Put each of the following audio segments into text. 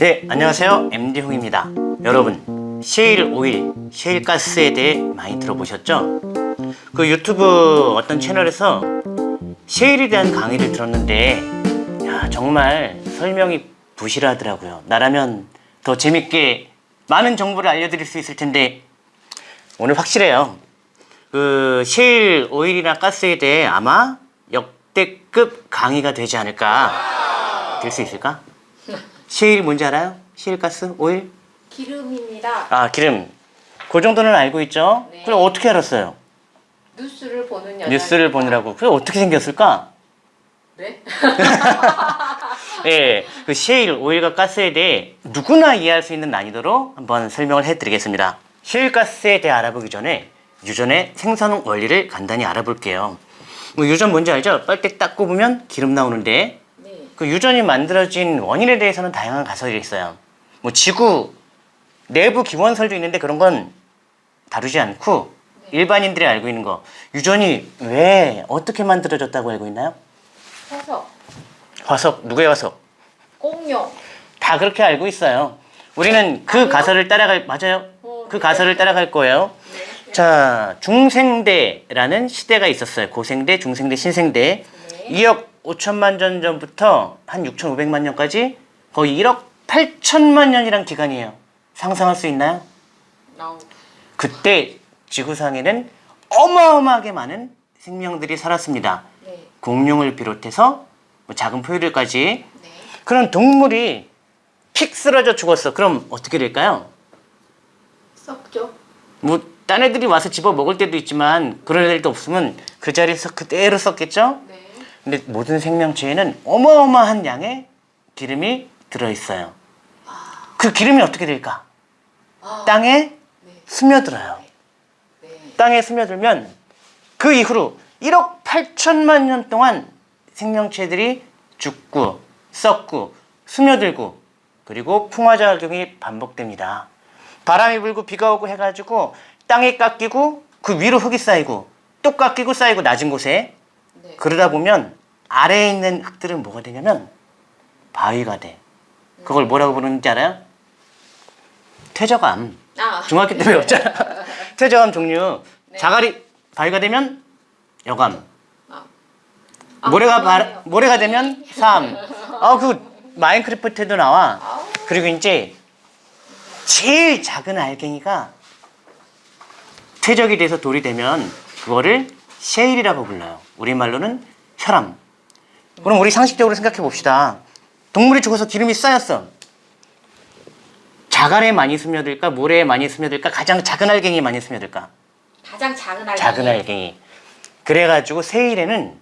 네, 안녕하세요. MD홍입니다. 여러분, 셰일 오일, 셰일 가스에 대해 많이 들어보셨죠? 그 유튜브 어떤 채널에서 셰일에 대한 강의를 들었는데 야, 정말 설명이 부실하더라고요. 나라면 더 재밌게 많은 정보를 알려드릴 수 있을 텐데 오늘 확실해요. 그 셰일 오일이나 가스에 대해 아마 역대급 강의가 되지 않을까 될 수 있을까? 셰일이 뭔지 알아요? 셰일 가스 오일? 기름입니다. 아 기름 그 정도는 알고 있죠? 네. 그럼 어떻게 알았어요? 뉴스를 보는 여자. 뉴스를 보느라고 그게 어떻게 생겼을까? 네? 예, 그 셰일 오일과 가스에 대해 누구나 이해할 수 있는 난이도로 한번 설명을 해드리겠습니다. 셰일 가스에 대해 알아보기 전에 유전의 생산 원리를 간단히 알아볼게요. 뭐 유전 뭔지 알죠? 빨대 딱 꼽으면 기름 나오는데 네. 그 유전이 만들어진 원인에 대해서는 다양한 가설이 있어요. 뭐 지구 내부 기원설도 있는데 그런 건 다루지 않고 일반인들이 알고 있는 거 유전이 왜 어떻게 만들어졌다고 알고 있나요? 해서 화석 누구의 화석? 공룡. 다 그렇게 알고 있어요. 우리는 그 가설을 따라갈 맞아요. 어, 그 네. 가설을 따라갈 거예요. 네. 자 중생대라는 시대가 있었어요. 고생대, 중생대, 신생대. 네. 2억 5천만 년 전부터 한 6,500만 년까지 거의 1억 8천만 년이란 기간이에요. 상상할 수 있나요? 나오. 그때 지구상에는 어마어마하게 많은 생명들이 살았습니다. 네. 공룡을 비롯해서 뭐 작은 포유류까지 네. 그런 동물이 픽 쓰러져 죽었어. 그럼 어떻게 될까요? 썩죠. 뭐 딴 애들이 와서 집어 먹을 때도 있지만 그런 애들도 없으면 그 자리에서 그대로 썼겠죠? 네. 근데 모든 생명체에는 어마어마한 양의 기름이 들어있어요. 그 기름이 어떻게 될까? 아. 땅에 네. 스며들어요. 네. 땅에 스며들면 그 이후로 1억 8천만 년 동안 생명체들이 죽고 썩고 스며들고 그리고 풍화작용이 반복됩니다. 바람이 불고 비가 오고 해가지고 땅이 깎이고 그 위로 흙이 쌓이고 또 깎이고 쌓이고 낮은 곳에 네. 그러다 보면 아래에 있는 흙들은 뭐가 되냐면 바위가 돼. 그걸 뭐라고 부르는지 알아요? 퇴적암. 아. 중학교 때 배웠잖아. 퇴적암 종류. 네. 자갈이 바위가 되면 여감. 아. 아, 모래가 바. 모래가 되면 삼. 아, 그 마인크래프트에도 나와. 아우. 그리고 이제 제일 작은 알갱이가 퇴적이 돼서 돌이 되면 그거를 셰일이라고 불러요. 우리말로는 혈암. 그럼 우리 상식적으로 생각해 봅시다. 동물이 죽어서 기름이 쌓였어. 자갈에 많이 스며들까? 모래에 많이 스며들까? 가장 작은 알갱이에 많이 스며들까? 가장 작은 알갱이. 작은 알갱이. 그래가지고 세일에는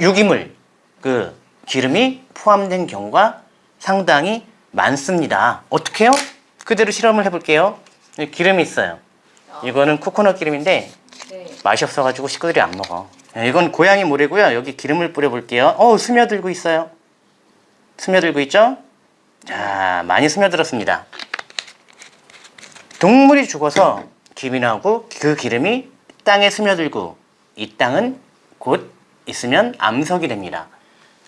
유기물, 그 기름이 포함된 경우가 상당히 많습니다. 어떻게요? 그대로 실험을 해볼게요. 기름이 있어요. 이거는 코코넛 기름인데 네. 맛이 없어가지고 식구들이 안 먹어. 네, 이건 고양이 모래고요. 여기 기름을 뿌려볼게요. 어, 스며들고 있어요. 스며들고 있죠? 자, 많이 스며들었습니다. 동물이 죽어서 김이 나고 그 기름이 땅에 스며들고 이 땅은 곧 있으면 암석이 됩니다.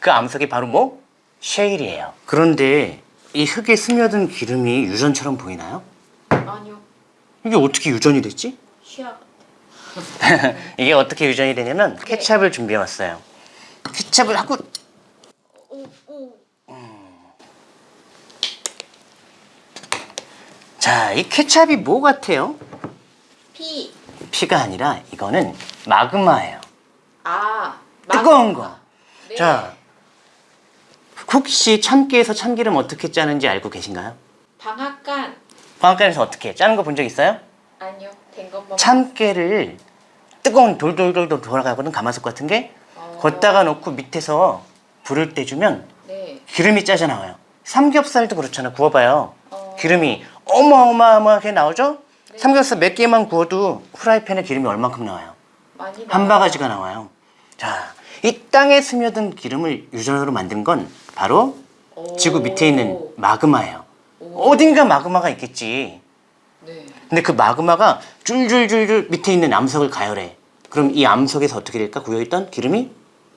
그 암석이 바로 뭐? 셰일이에요. 그런데 이 흙에 스며든 기름이 유전처럼 보이나요? 아니요. 이게 어떻게 유전이 됐지? 쉬어. 이게 어떻게 유전이 되냐면 케찹을 준비해 왔어요. 케찹을 하고 오, 오. 자, 이 케찹이 뭐 같아요? 피. 피가 아니라 이거는 마그마예요. 아. 뜨거운 거. 네. 자, 혹시 참깨에서 참기름 어떻게 짜는지 알고 계신가요? 방앗간. 방앗간에서 어떻게 짜는 거 본 적 있어요? 아니요. 된 것만. 참깨를 뜨거운 돌돌돌돌 돌아가거든 가마솥 같은 게 어. 걷다가 놓고 밑에서 불을 떼주면 네. 기름이 짜져 나와요. 삼겹살도 그렇잖아. 구워봐요. 어. 기름이 어마어마하게 나오죠? 삼겹살 몇 개만 구워도 후라이팬에 기름이 얼만큼 나와요? 많이 한. 바가지가 나와요. 자, 이 땅에 스며든 기름을 유전으로 만든 건 바로 오. 지구 밑에 있는 마그마예요. 어딘가 마그마가 있겠지. 네. 근데 그 마그마가 줄줄줄줄 밑에 있는 암석을 가열해. 그럼 이 암석에서 어떻게 될까? 고여있던 기름이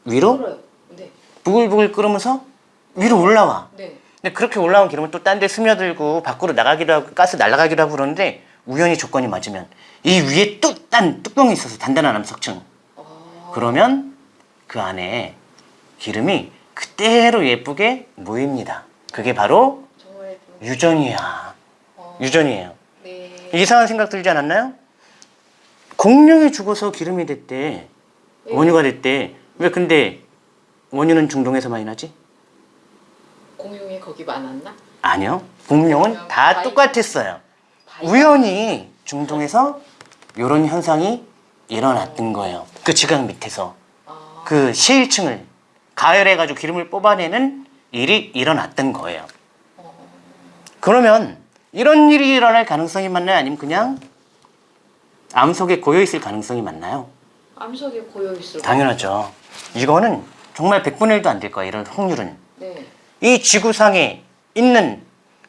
위로. 네. 부글부글 끓으면서 위로 올라와. 네. 근데 그렇게 올라온 기름은 또 딴 데 스며들고 밖으로 나가기도 하고 가스 날아가기도 하고 그러는데 우연히 조건이 맞으면 이 위에 또 딴 뚜껑이 있어서 단단한 암석층 어, 그러면 그 안에 기름이 그대로 예쁘게 모입니다. 그게 바로 유전이야. 어, 유전이에요. 네. 이상한 생각 들지 않았나요? 공룡이 죽어서 기름이 됐대. 네. 원유가 됐대. 왜 근데 원유는 중동에서 많이 나지? 공룡이 거기 많았나? 아니요. 공룡은 다 바위- 똑같았어요. 바위- 우연히 중동에서 이런 현상이 일어났던 거예요. 그 지각 밑에서 아, 그 시일층을 가열해가지고 기름을 뽑아내는 일이 일어났던 거예요. 그러면 이런 일이 일어날 가능성이 많나요? 아니면 그냥 암석에 고여 있을 가능성이 많나요? 암석에 고여 있을 당연하죠. 이거는 정말 100분의 1도 안 될 거예요. 이런 확률은. 네. 이 지구상에 있는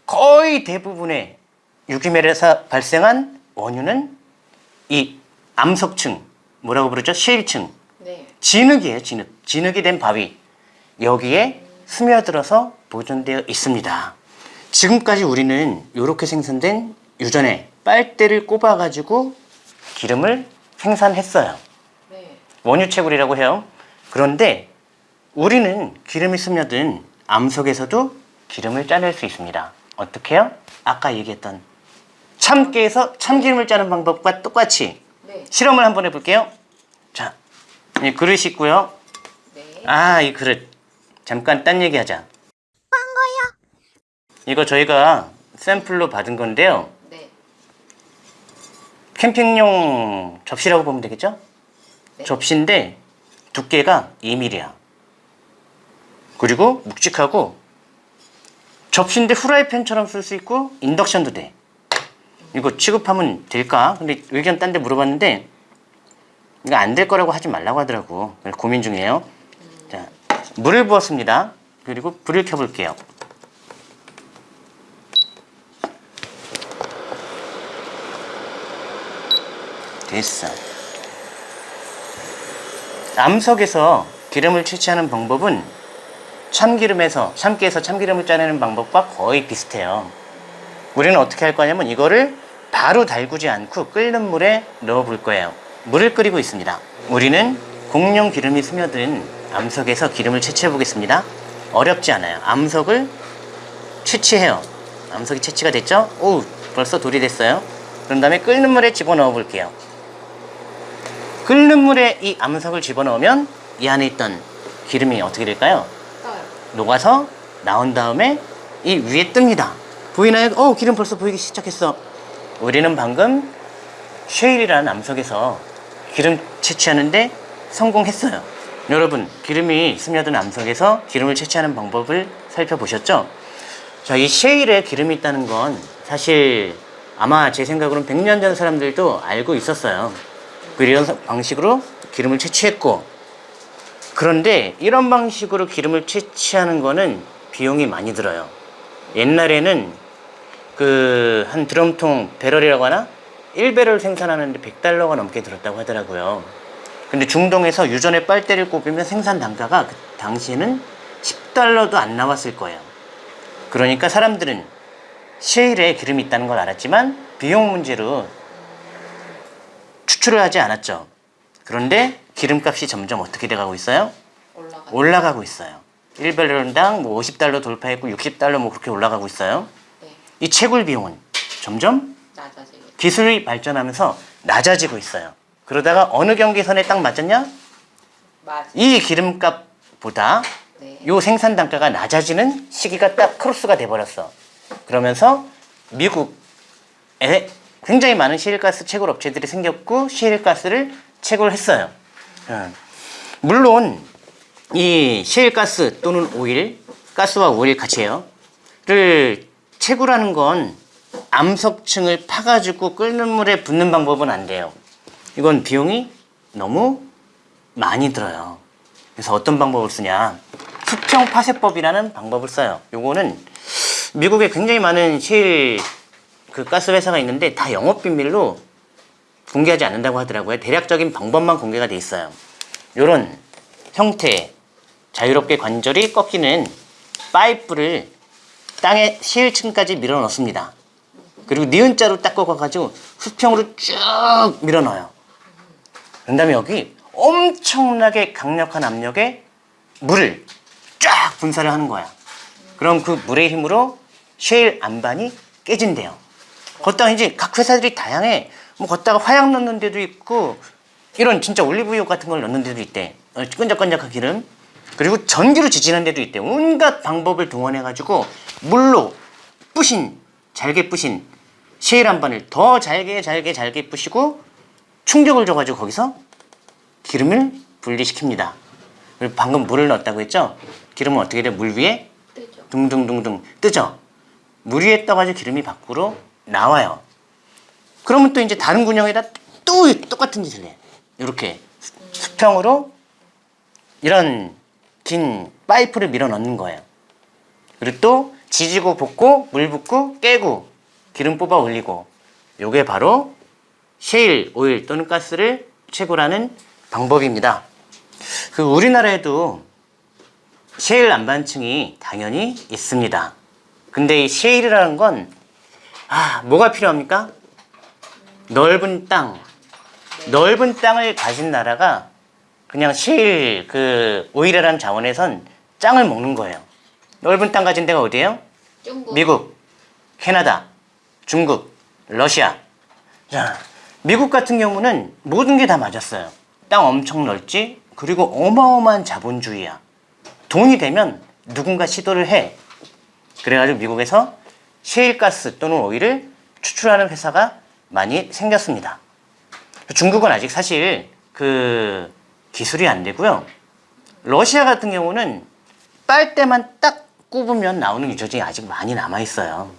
거의 대부분의 유기멸에서 발생한 원유는 이 암석층, 뭐라고 부르죠? 시일층, 네. 진흙이에요. 진흙. 진흙이 된 바위. 여기에 스며들어서 보존되어 있습니다. 지금까지 우리는 이렇게 생산된 유전의 빨대를 꼽아 가지고 기름을 생산했어요. 네. 원유채굴이라고 해요. 그런데 우리는 기름이 스며든 암석에서도 기름을 짜낼 수 있습니다. 어떻게요? 아까 얘기했던 참깨에서 참기름을 짜는 방법과 똑같이 네. 실험을 한번 해볼게요. 자, 이 그릇이 있고요. 네. 아, 이 그릇. 잠깐 딴 얘기하자. 이거 저희가 샘플로 받은 건데요. 네. 캠핑용 접시라고 보면 되겠죠? 네. 접시인데 두께가 2mm야. 그리고 묵직하고 접시인데 후라이팬처럼 쓸 수 있고 인덕션도 돼. 이거 취급하면 될까? 근데 의견 딴 데 물어봤는데 이거 안 될 거라고 하지 말라고 하더라고. 고민 중이에요. 자, 물을 부었습니다. 그리고 불을 켜볼게요. 됐어. 암석에서 기름을 채취하는 방법은 참기름에서 참깨에서 참기름을 짜내는 방법과 거의 비슷해요. 우리는 어떻게 할 거냐면 이거를 바로 달구지 않고 끓는 물에 넣어 볼 거예요. 물을 끓이고 있습니다. 우리는 공룡 기름이 스며든 암석에서 기름을 채취해 보겠습니다. 어렵지 않아요. 암석을 채취해요. 암석이 채취가 됐죠? 오, 벌써 돌이 됐어요. 그런 다음에 끓는 물에 집어넣어 볼게요. 끓는 물에 이 암석을 집어넣으면 이 안에 있던 기름이 어떻게 될까요? 떠요. 녹아서 나온 다음에 이 위에 뜹니다. 보이나요? 어, 기름 벌써 보이기 시작했어. 우리는 방금 쉐일이라는 암석에서 기름 채취하는데 성공했어요. 여러분, 기름이 스며든 암석에서 기름을 채취하는 방법을 살펴보셨죠? 자, 이 쉐일에 기름이 있다는 건 사실 아마 제 생각으로는 100년 전 사람들도 알고 있었어요. 그 이런 방식으로 기름을 채취했고, 그런데 이런 방식으로 기름을 채취하는 거는 비용이 많이 들어요. 옛날에는 그 한 드럼통 배럴이라고 하나? 1배럴 생산하는데 100달러가 넘게 들었다고 하더라고요. 근데 중동에서 유전의 빨대를 꼽으면 생산 단가가 그 당시에는 10달러도 안 나왔을 거예요. 그러니까 사람들은 셰일에 기름이 있다는 걸 알았지만 비용 문제로 추출을 하지 않았죠. 그런데 기름값이 점점 어떻게 돼가고 있어요? 올라가. 올라가고 있어요. 1배럴당 뭐 50달러 돌파했고 60달러 뭐 그렇게 올라가고 있어요. 네. 이 채굴 비용은 점점 낮아지게. 기술이 발전하면서 낮아지고 있어요. 그러다가 어느 경계선에 딱 맞았냐? 맞아. 이 기름값보다 네. 요 생산 단가가 낮아지는 시기가 딱 크로스가 돼버렸어. 그러면서 미국에 굉장히 많은 시일가스 채굴 업체들이 생겼고 시일가스를 채굴을 했어요. 예. 물론 이 시일가스 또는 오일, 가스와 오일 같이 해요. 를 채굴하는 건 암석층을 파가지고 끓는 물에 붓는 방법은 안 돼요. 이건 비용이 너무 많이 들어요. 그래서 어떤 방법을 쓰냐? 수평 파쇄법이라는 방법을 써요. 요거는 미국에 굉장히 많은 실 그 가스 회사가 있는데 다 영업 비밀로 공개하지 않는다고 하더라고요. 대략적인 방법만 공개가 돼 있어요. 요런 형태 자유롭게 관절이 꺾이는 파이프를 땅에 셰일층까지 밀어 넣습니다. 그리고 니은자로 딱 꺾어가지고 수평으로 쭉 밀어 넣어요. 그런 다음에 여기 엄청나게 강력한 압력에 물을 쫙 분사를 하는 거야. 그럼 그 물의 힘으로 셰일 안반이 깨진대요. 걷다가 이제 각 회사들이 다양해. 뭐 걷다가 화약 넣는 데도 있고 이런 진짜 올리브유 같은 걸 넣는 데도 있대. 어, 끈적끈적한 기름. 그리고 전기로 지지는 데도 있대. 온갖 방법을 동원해 가지고 물로 뿌신 잘게 뿌신 셰일 안반을 더 잘게 잘게 잘게 뿌시고 충격을 줘가지고 거기서 기름을 분리시킵니다. 그리고 방금 물을 넣었다고 했죠? 기름은 어떻게 돼? 물 위에 뜨죠. 둥둥둥둥 뜨죠? 물 위에 떠가지고 기름이 밖으로 나와요. 그러면 또 이제 다른 군형에다 또 똑같은 짓을 해. 이렇게 수- 수평으로 이런 긴 파이프를 밀어 넣는 거예요. 그리고 또 지지고 볶고 물 붓고 깨고 기름 뽑아 올리고 요게 바로 셰일 오일 또는 가스를 채굴하는 방법입니다. 그 우리나라에도 셰일 안반층이 당연히 있습니다. 근데 이 셰일이라는 건 아, 뭐가 필요합니까? 넓은 땅. 넓은 땅을 가진 나라가 그냥 셰일 그 오일이라는 자원에선 짱을 먹는 거예요. 넓은 땅 가진 데가 어디예요? 중국. 미국, 캐나다, 중국, 러시아. 자, 미국 같은 경우는 모든 게 다 맞았어요. 땅 엄청 넓지? 그리고 어마어마한 자본주의야. 돈이 되면 누군가 시도를 해. 그래가지고 미국에서 셰일가스 또는 오일을 추출하는 회사가 많이 생겼습니다. 중국은 아직 사실 그 기술이 안 되고요. 러시아 같은 경우는 빨대만 딱 꼽으면 나오는 유저증이 아직 많이 남아 있어요.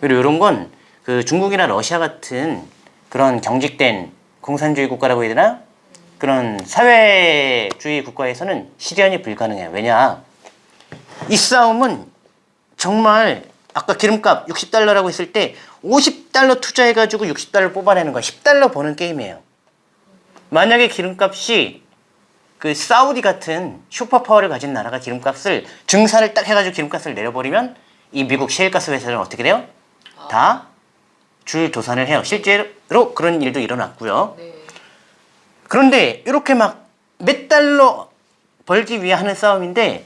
그리고 이런 건 그 중국이나 러시아 같은 그런 경직된 공산주의 국가라고 해야 되나? 그런 사회주의 국가에서는 실현이 불가능해요. 왜냐? 이 싸움은 정말 아까 기름값 60달러라고 했을 때 50달러 투자해가지고 60달러 뽑아내는 거야. 10달러 버는 게임이에요. 만약에 기름값이 그 사우디 같은 슈퍼파워를 가진 나라가 기름값을 증산을 딱 해가지고 기름값을 내려버리면 이 미국 셰일가스 회사는 어떻게 돼요? 다 줄 도산을 해요. 실제로 그런 일도 일어났고요. 네. 그런데 이렇게 막 몇 달러 벌기 위해 하는 싸움인데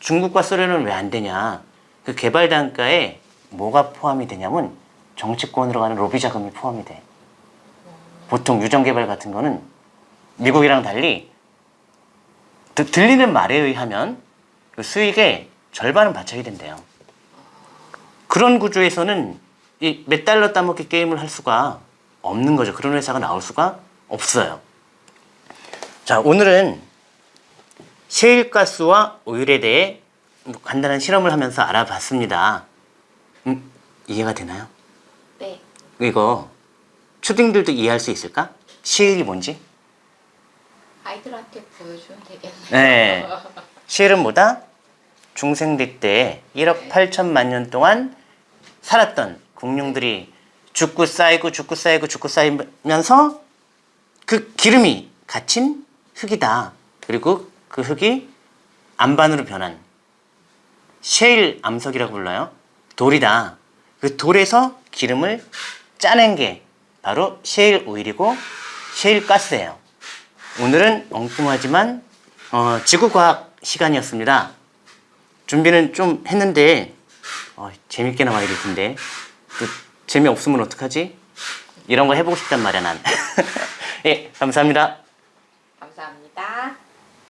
중국과 소련은 왜 안 되냐? 그 개발 단가에 뭐가 포함이 되냐면 정치권으로 가는 로비 자금이 포함이 돼. 보통 유전 개발 같은 거는 미국이랑 달리 드- 들리는 말에 의하면 그 수익의 절반은 바쳐야 된대요. 그런 구조에서는 이 몇 달러 따먹기 게임을 할 수가 없는 거죠. 그런 회사가 나올 수가 없어요. 자, 오늘은 셰일가스와 오일에 대해 뭐 간단한 실험을 하면서 알아봤습니다. 음, 이해가 되나요? 네. 이거 초딩들도 이해할 수 있을까? 셰일이 뭔지? 아이들한테 보여주면 되겠네. 네. 셰일은 뭐다? 중생대 때 1억 8천만 년 동안 살았던 공룡들이 죽고 쌓이고 죽고 쌓이고 죽고 쌓이면서 그 기름이 갇힌 흙이다. 그리고 그 흙이 암반으로 변한 셰일 암석이라고 불러요. 돌이다. 그 돌에서 기름을 짜낸 게 바로 셰일 오일이고 셰일 가스예요. 오늘은 엉뚱하지만 어, 지구과학 시간이었습니다. 준비는 좀 했는데 어, 재밌게 나와야 될 텐데 또 재미없으면 어떡하지? 이런 거 해보고 싶단 말이야 난. 예, 감사합니다.